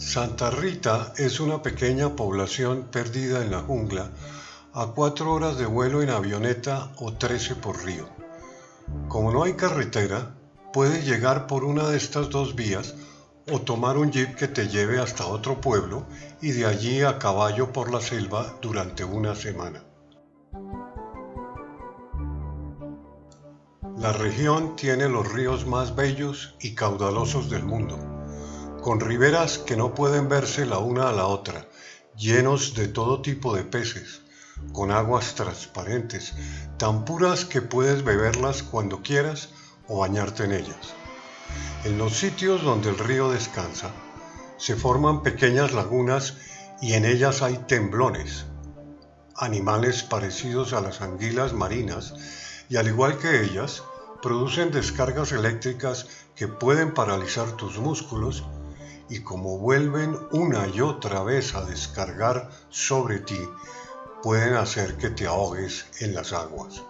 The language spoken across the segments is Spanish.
Santa Rita es una pequeña población perdida en la jungla a cuatro horas de vuelo en avioneta o trece por río. Como no hay carretera, puedes llegar por una de estas dos vías o tomar un jeep que te lleve hasta otro pueblo y de allí a caballo por la selva durante una semana. La región tiene los ríos más bellos y caudalosos del mundo, con riberas que no pueden verse la una a la otra, llenos de todo tipo de peces, con aguas transparentes, tan puras que puedes beberlas cuando quieras o bañarte en ellas. En los sitios donde el río descansa, se forman pequeñas lagunas y en ellas hay temblones, animales parecidos a las anguilas marinas y al igual que ellas, producen descargas eléctricas que pueden paralizar tus músculos y como vuelven una y otra vez a descargar sobre ti, pueden hacer que te ahogues en las aguas.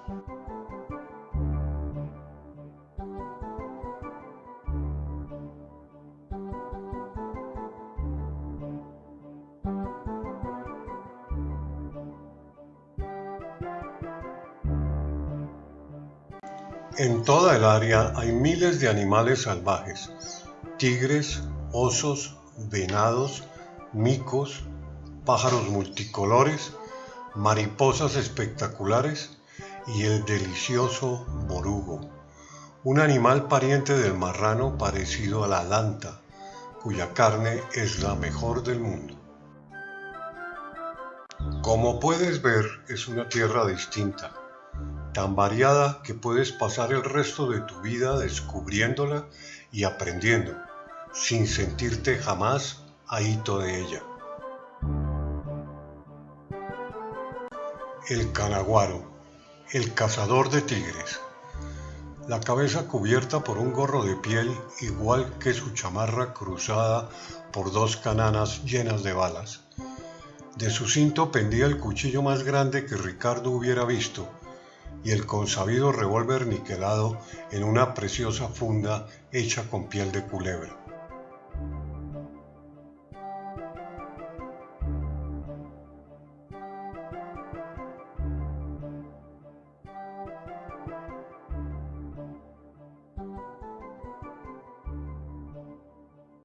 En toda el área hay miles de animales salvajes, tigres, osos, venados, micos, pájaros multicolores, mariposas espectaculares y el delicioso borugo, un animal pariente del marrano parecido a la lanta, cuya carne es la mejor del mundo. Como puedes ver, es una tierra distinta, tan variada que puedes pasar el resto de tu vida descubriéndola y aprendiendo, sin sentirte jamás ahito de ella. El canaguaro, el cazador de tigres. La cabeza cubierta por un gorro de piel igual que su chamarra cruzada por dos cananas llenas de balas. De su cinto pendía el cuchillo más grande que Ricardo hubiera visto y el consabido revólver niquelado en una preciosa funda hecha con piel de culebra.